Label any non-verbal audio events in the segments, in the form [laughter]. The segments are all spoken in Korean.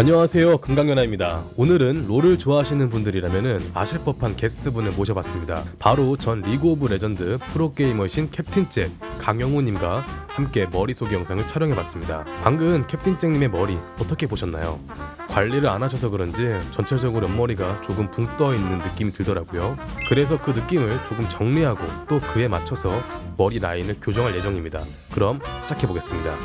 안녕하세요. 금강연아입니다. 오늘은 롤을 좋아하시는 분들이라면 아실 법한 게스트분을 모셔봤습니다. 바로 전 리그 오브 레전드 프로게이머신 캡틴 잭 강영우님과 함께 머리 속의 영상을 촬영해봤습니다. 방금 캡틴 잭님의 머리 어떻게 보셨나요? 관리를 안 하셔서 그런지 전체적으로 옆머리가 조금 붕 떠있는 느낌이 들더라고요. 그래서 그 느낌을 조금 정리하고 또 그에 맞춰서 머리 라인을 교정할 예정입니다. 그럼 시작해보겠습니다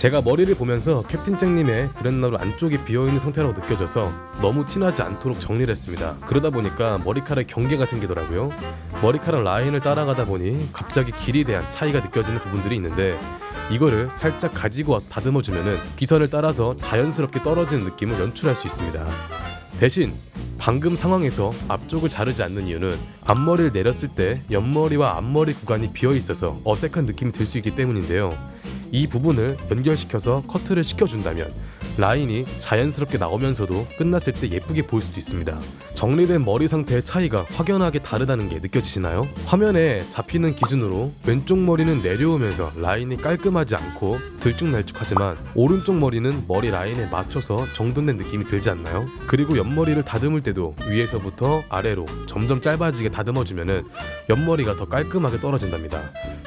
제가 머리를 보면서 캡틴 잭님의 브랜나루 안쪽이 비어있는 상태라고 느껴져서 너무 티나지 않도록 정리를 했습니다. 그러다 보니까 머리카락에 경계가 생기더라고요. 머리카락 라인을 따라가다 보니 갑자기 길이에 대한 차이가 느껴지는 부분들이 있는데 이거를 살짝 가지고 와서 다듬어주면 기선을 따라서 자연스럽게 떨어지는 느낌을 연출할 수 있습니다. 대신 방금 상황에서 앞쪽을 자르지 않는 이유는 앞머리를 내렸을 때 옆머리와 앞머리 구간이 비어 있어서 어색한 느낌이 들 수 있기 때문인데요 이 부분을 연결시켜서 커트를 시켜준다면 라인이 자연스럽게 나오면서도 끝났을 때 예쁘게 보일 수도 있습니다. 정리된 머리 상태의 차이가 확연하게 다르다는 게 느껴지시나요? 화면에 잡히는 기준으로 왼쪽 머리는 내려오면서 라인이 깔끔하지 않고 들쭉날쭉하지만 오른쪽 머리는 머리 라인에 맞춰서 정돈된 느낌이 들지 않나요? 그리고 옆머리를 다듬을 때도 위에서부터 아래로 점점 짧아지게 다듬어주면 옆머리가 더 깔끔하게 떨어진답니다.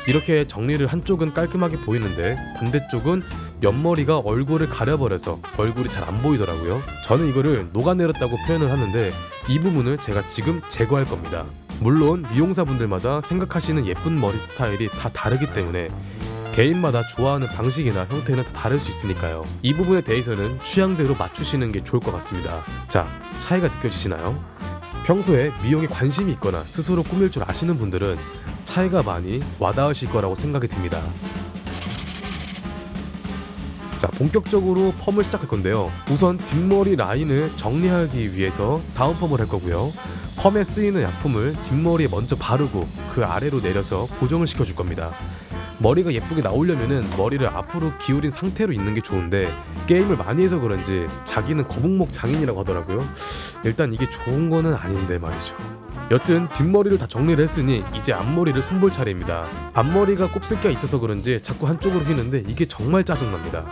이렇게 정리를 한쪽은 깔끔하게 보이는데 반대쪽은 옆머리가 얼굴을 가려버려서 얼굴이 잘 안 보이더라고요. 저는 이거를 녹아내렸다고 표현을 하는데 이 부분을 제가 지금 제거할 겁니다. 물론 미용사분들마다 생각하시는 예쁜 머리 스타일이 다 다르기 때문에 개인마다 좋아하는 방식이나 형태는 다 다를 수 있으니까요. 이 부분에 대해서는 취향대로 맞추시는 게 좋을 것 같습니다. 자, 차이가 느껴지시나요? 평소에 미용에 관심이 있거나 스스로 꾸밀 줄 아시는 분들은 차이가 많이 와닿으실 거라고 생각이 듭니다. 자 본격적으로 펌을 시작할 건데요. 우선 뒷머리 라인을 정리하기 위해서 다운 펌을 할 거고요. 펌에 쓰이는 약품을 뒷머리에 먼저 바르고 그 아래로 내려서 고정을 시켜줄 겁니다. 머리가 예쁘게 나오려면은 머리를 앞으로 기울인 상태로 있는 게 좋은데 게임을 많이 해서 그런지 자기는 거북목 장인이라고 하더라고요. 일단 이게 좋은 거는 아닌데 말이죠 여튼 뒷머리를 다 정리를 했으니 이제 앞머리를 손볼 차례입니다. 앞머리가 곱슬기가 있어서 그런지 자꾸 한쪽으로 휘는데 이게 정말 짜증납니다.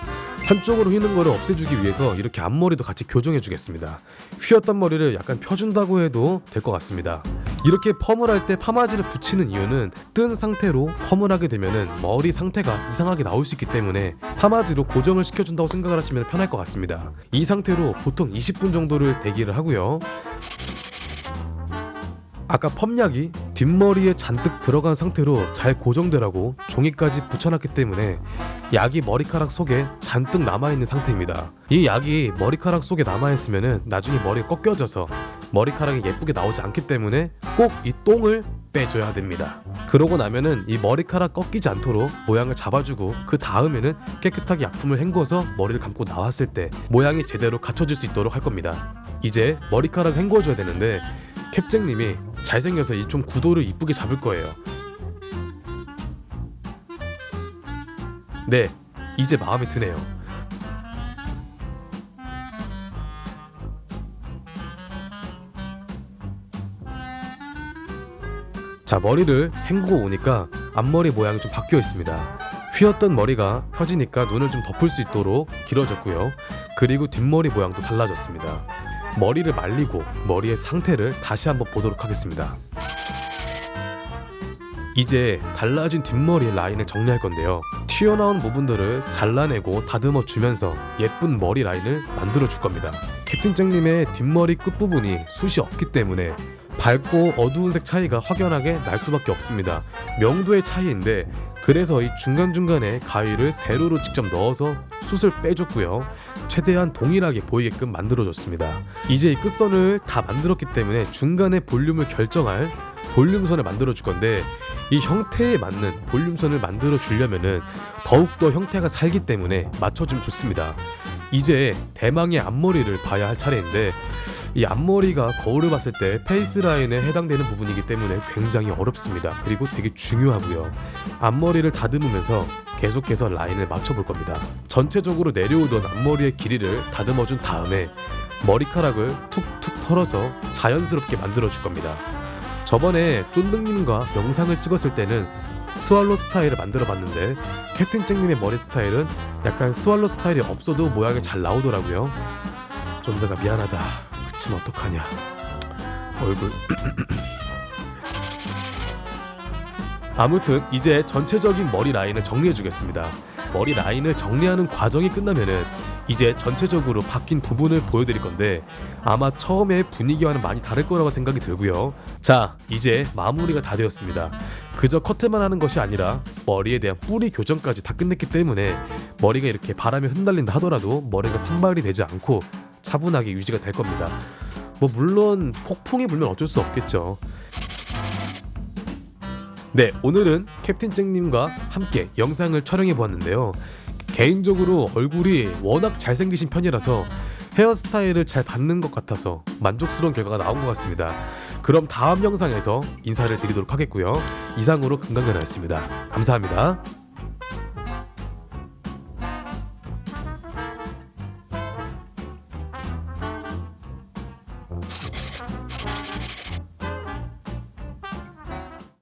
한쪽으로 휘는 거를 없애주기 위해서 이렇게 앞머리도 같이 교정해 주겠습니다. 휘었던 머리를 약간 펴준다고 해도 될 것 같습니다. 이렇게 펌을 할 때 파마지를 붙이는 이유는 뜬 상태로 펌을 하게 되면 머리 상태가 이상하게 나올 수 있기 때문에 파마지로 고정을 시켜준다고 생각을 하시면 편할 것 같습니다. 이 상태로 보통 20분 정도를 대기를 하고요. 아까 펌약이 뒷머리에 잔뜩 들어간 상태로 잘 고정되라고 종이까지 붙여놨기 때문에 약이 머리카락 속에 잔뜩 남아있는 상태입니다. 이 약이 머리카락 속에 남아있으면 나중에 머리가 꺾여져서 머리카락이 예쁘게 나오지 않기 때문에 꼭 이 똥을 빼줘야 됩니다. 그러고 나면은 이 머리카락 꺾이지 않도록 모양을 잡아주고 그 다음에는 깨끗하게 약품을 헹궈서 머리를 감고 나왔을 때 모양이 제대로 갖춰질 수 있도록 할 겁니다. 이제 머리카락 헹궈줘야 되는데 캡쟁님이 잘생겨서 이좀 구도를 이쁘게 잡을 거예요. 네, 이제 마음에 드네요. 자, 머리를 헹구고 오니까 앞머리 모양이 좀 바뀌어 있습니다. 휘었던 머리가 펴지니까 눈을 좀 덮을 수 있도록 길어졌고요. 그리고 뒷머리 모양도 달라졌습니다. 머리를 말리고 머리의 상태를 다시 한번 보도록 하겠습니다. 이제 달라진 뒷머리 라인을 정리할 건데요. 튀어나온 부분들을 잘라내고 다듬어 주면서 예쁜 머리 라인을 만들어 줄 겁니다. 캡틴잭님의 뒷머리 끝부분이 숱이 없기 때문에 밝고 어두운 색 차이가 확연하게 날 수밖에 없습니다. 명도의 차이인데 그래서 이 중간중간에 가위를 세로로 직접 넣어서 숱을 빼줬고요. 최대한 동일하게 보이게끔 만들어줬습니다. 이제 이 끝선을 다 만들었기 때문에 중간에 볼륨을 결정할 볼륨선을 만들어 줄 건데 이 형태에 맞는 볼륨선을 만들어 주려면은 더욱더 형태가 살기 때문에 맞춰주면 좋습니다. 이제 대망의 앞머리를 봐야 할 차례인데 이 앞머리가 거울을 봤을 때 face line에 해당되는 부분이기 때문에 굉장히 어렵습니다. 그리고 되게 중요하고요. 앞머리를 다듬으면서 계속해서 라인을 맞춰볼 겁니다. 전체적으로 내려오던 앞머리의 길이를 다듬어 준 다음에 머리카락을 툭툭 털어서 자연스럽게 만들어 줄 겁니다. 저번에 쫀득님과 영상을 찍었을 때는 스왈로 스타일을 만들어 봤는데 캡틴 잭님의 머리 스타일은 약간 스왈로 스타일이 없어도 모양이 잘 나오더라고요. 쫀드가 미안하다. 그치만 어떡하냐. 얼굴. [clears throat] 아무튼 이제 전체적인 머리 라인을 정리해 주겠습니다. 머리 라인을 정리하는 과정이 끝나면은 이제 전체적으로 바뀐 부분을 보여드릴 건데 아마 처음에 분위기와는 많이 다를 거라고 생각이 들고요. 자, 이제 마무리가 다 되었습니다. 그저 커트만 하는 것이 아니라 머리에 대한 뿌리 교정까지 다 끝냈기 때문에 머리가 이렇게 바람에 흩날린다 하더라도 머리가 산발이 되지 않고 차분하게 유지가 될 겁니다. 뭐 물론 폭풍이 불면 어쩔 수 없겠죠. 네, 오늘은 캡틴 잭님과 함께 영상을 촬영해 보았는데요. 개인적으로 얼굴이 워낙 잘생기신 편이라서 헤어스타일을 잘 받는 것 같아서 만족스러운 결과가 나온 것 같습니다. 그럼 다음 영상에서 인사를 드리도록 하겠고요. 이상으로 금강근이었습니다. 감사합니다.